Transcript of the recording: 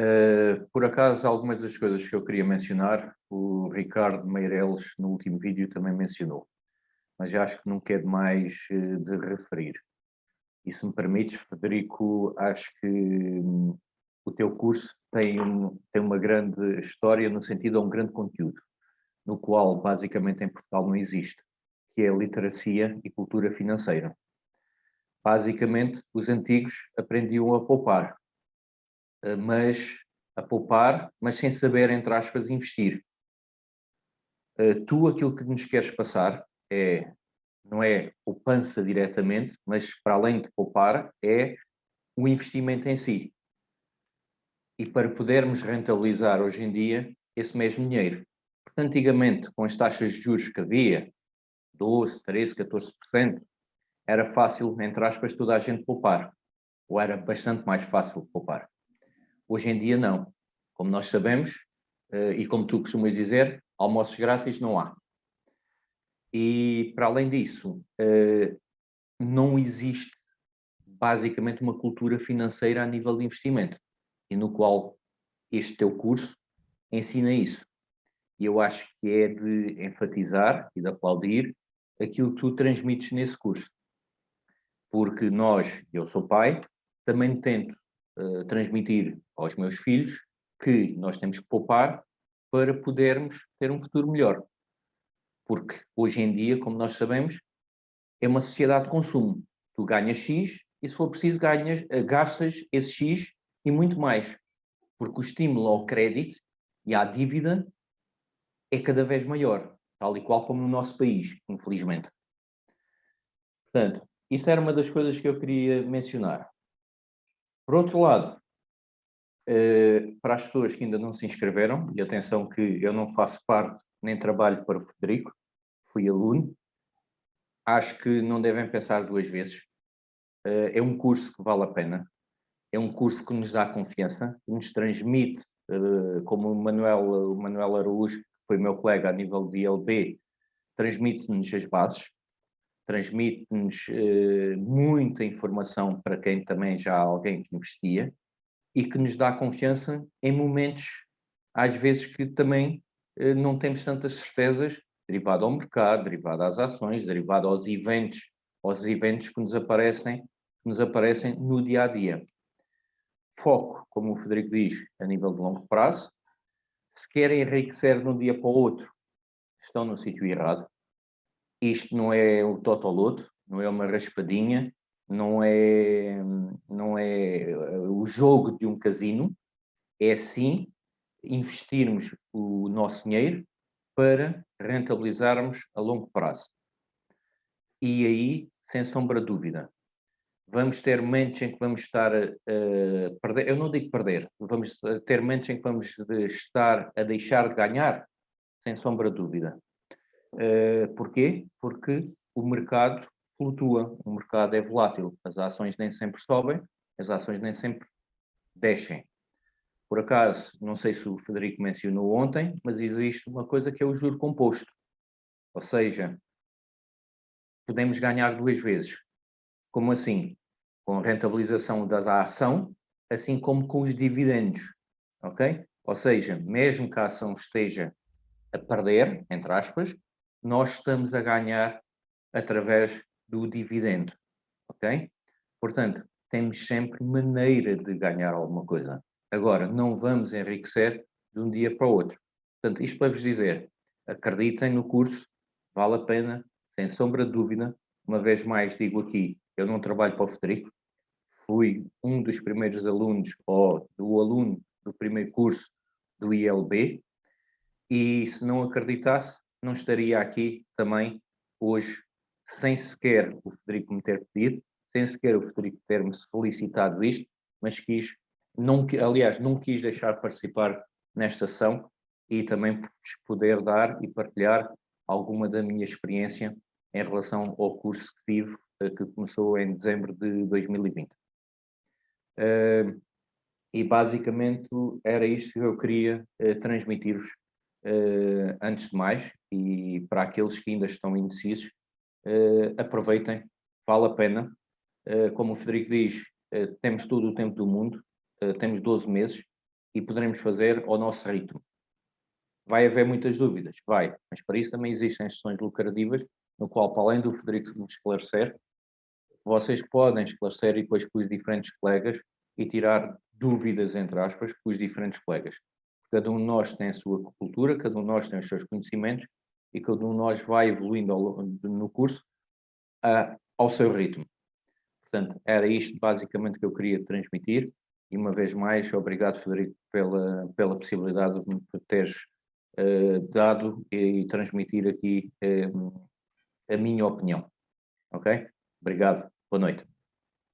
Uh, por acaso, algumas das coisas que eu queria mencionar, o Ricardo Meireles, no último vídeo, também mencionou, mas acho que não quer mais uh, de referir. E se me permites, Federico, acho que um, o teu curso tem, um, tem uma grande história no sentido de um grande conteúdo, no qual basicamente em Portugal não existe, que é literacia e cultura financeira. Basicamente, os antigos aprendiam a poupar, eh, mas a poupar, mas sem saber, entre aspas, investir. Eh, tu aquilo que nos queres passar é, não é poupança diretamente, mas para além de poupar, é o investimento em si. E para podermos rentabilizar hoje em dia esse mesmo dinheiro. Porque antigamente, com as taxas de juros que havia, 12, 13, 14%, era fácil, entre aspas, toda a gente poupar. Ou era bastante mais fácil poupar. Hoje em dia não. Como nós sabemos, eh, e como tu costumas dizer, almoços grátis não há. E, para além disso, eh, não existe basicamente uma cultura financeira a nível de investimento, e no qual este teu curso ensina isso. E eu acho que é de enfatizar e de aplaudir aquilo que tu transmites nesse curso. Porque nós, eu sou pai, também tento uh, transmitir aos meus filhos que nós temos que poupar para podermos ter um futuro melhor. Porque hoje em dia, como nós sabemos, é uma sociedade de consumo. Tu ganhas X e se for preciso ganhas, eh, gastas esse X e muito mais. Porque o estímulo ao crédito e à dívida é cada vez maior, tal e qual como no nosso país, infelizmente. Portanto, isso era uma das coisas que eu queria mencionar. Por outro lado, eh, para as pessoas que ainda não se inscreveram, e atenção que eu não faço parte nem trabalho para o Federico, fui aluno, acho que não devem pensar duas vezes. Eh, é um curso que vale a pena, é um curso que nos dá confiança, que nos transmite, eh, como o Manuel, o Manuel Araújo, que foi meu colega a nível de ILB, transmite-nos as bases, transmite-nos eh, muita informação para quem também já há alguém que investia e que nos dá confiança em momentos, às vezes, que também eh, não temos tantas certezas, derivado ao mercado, derivado às ações, derivado aos eventos, aos eventos que nos aparecem, que nos aparecem no dia a dia. Foco, como o Federico diz, a nível de longo prazo. Se querem enriquecer de um dia para o outro, estão no sítio errado isto não é o totoloto, não é uma raspadinha, não é, não é eh, o jogo de um casino, é sim investirmos o nosso dinheiro para rentabilizarmos a longo prazo. E aí, sem sombra de dúvida, vamos ter momentos em que vamos estar a, perder, eu não digo perder, vamos ter momentos em que vamos estar a deixar de ganhar, sem sombra de dúvida. Uh, porquê? Porque o mercado flutua, o mercado é volátil, as ações nem sempre sobem, as ações nem sempre descem. Por acaso, não sei se o Federico mencionou ontem, mas existe uma coisa que é o juro composto. Ou seja, podemos ganhar duas vezes. Como assim? Com a rentabilização da ação, assim como com os dividendos. Ok? Ou seja, mesmo que a ação esteja a perder, entre aspas, nós estamos a ganhar através do dividendo, ok? Portanto, temos sempre maneira de ganhar alguma coisa. Agora, não vamos enriquecer de um dia para o outro. Portanto, isto para vos dizer, acreditem no curso, vale a pena, sem sombra de dúvida. Uma vez mais digo aqui, eu não trabalho para o Federico, fui um dos primeiros alunos, ou do aluno do primeiro curso do ILB, e se não acreditasse, não estaria aqui também hoje sem sequer o Federico me ter pedido, sem sequer o Federico ter-me solicitado isto, mas quis, não, aliás, não quis deixar de participar nesta ação e também poder dar e partilhar alguma da minha experiência em relação ao curso que tive, eh, que começou em dezembro de 2020. Uh, e basicamente era isto que eu queria uh, transmitir-vos uh, antes de mais, e para aqueles que ainda estão indecisos, uh, aproveitem, vale a pena. Uh, como o Federico diz, temos todo o tempo do mundo, temos 12 meses, e poderemos fazer ao nosso ritmo. Vai haver muitas dúvidas? Vai, mas para isso também existem sessões lucrativas, no qual, para além do Frederico me esclarecer, vocês podem esclarecer e depois com os diferentes colegas e tirar dúvidas, entre aspas, com os diferentes colegas. Cada um de nós tem a sua cultura, cada um de nós tem os seus conhecimentos e cada um de nós vai evoluindo no curso ao seu ritmo. Portanto, era isto basicamente que eu queria transmitir. E uma vez mais, obrigado, Federico, pela, pela possibilidade de me teres uh, dado e, e, transmitir aqui um, a minha opinião. Ok? Obrigado. Boa noite.